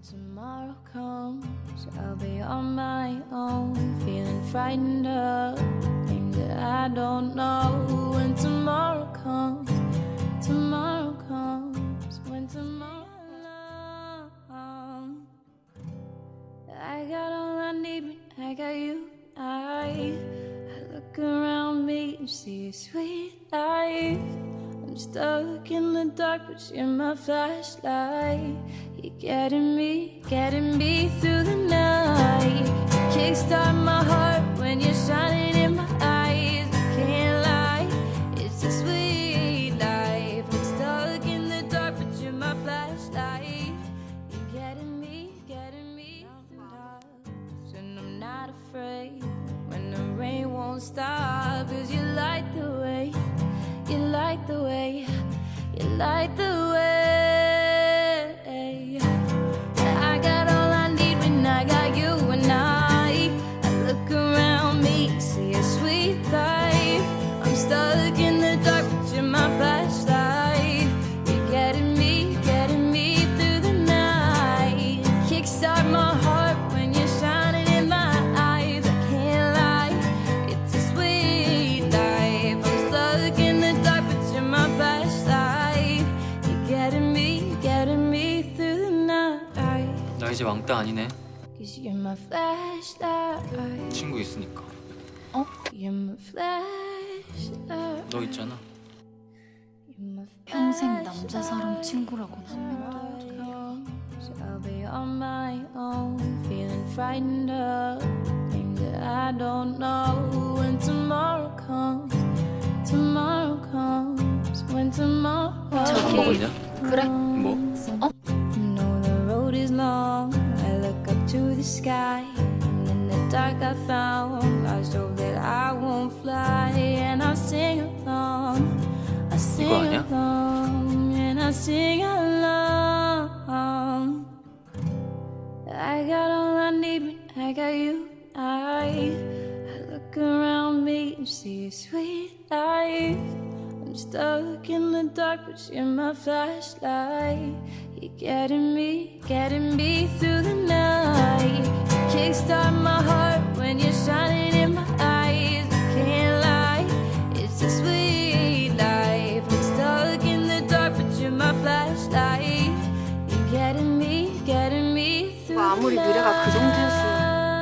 When tomorrow comes, I'll be on my own, feeling frightened of things that I don't know. When tomorrow comes, tomorrow comes, when tomorrow comes, I got all I need when I got you. I, I look around me and see a sweet life. Stuck in the dark, but you're my flashlight. You're getting me, getting me through the night. Kickstart my heart when you're shining in my eyes. I can't lie, it's a sweet life. I'm stuck in the dark, but you're my flashlight. You're getting me, getting me through the dark. And I'm not afraid when the rain won't stop. Cause you light the 이제 왕따 아니네. 친구 있으니까. 어? 너 있잖아. 평생 남자 사람 친구라고는 한 명도 저기 먹었냐? 그래? 뭐? 어? to the sky. And in the dark I found Lost hope that I won't fly. And I'll sing along. I sing along. And I sing along. I got all I need when I got you. I, I look around me and see a sweet life I'm stuck in the dark, but you're my flashlight. You're getting me, getting me through the night You kickstart my heart when you're shining in my eyes. I can't lie, it's a sweet life. I'm stuck in the dark, but you're my flashlight. You're getting me, getting me through 뭐 아무리 the 미래가 그 정도였으면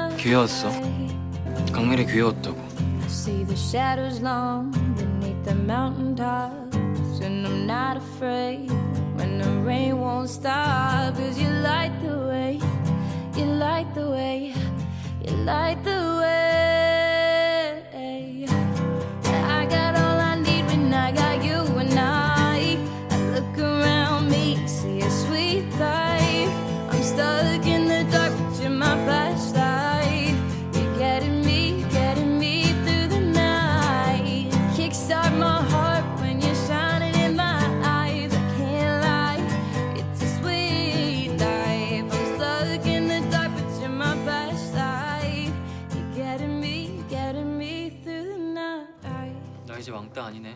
night. 귀여웠어. 강렬이 귀여웠다고. I see the shadows long beneath the mountain tops, and I'm not afraid when the rain won't stop. The way, you light the way. 왕따 아니네.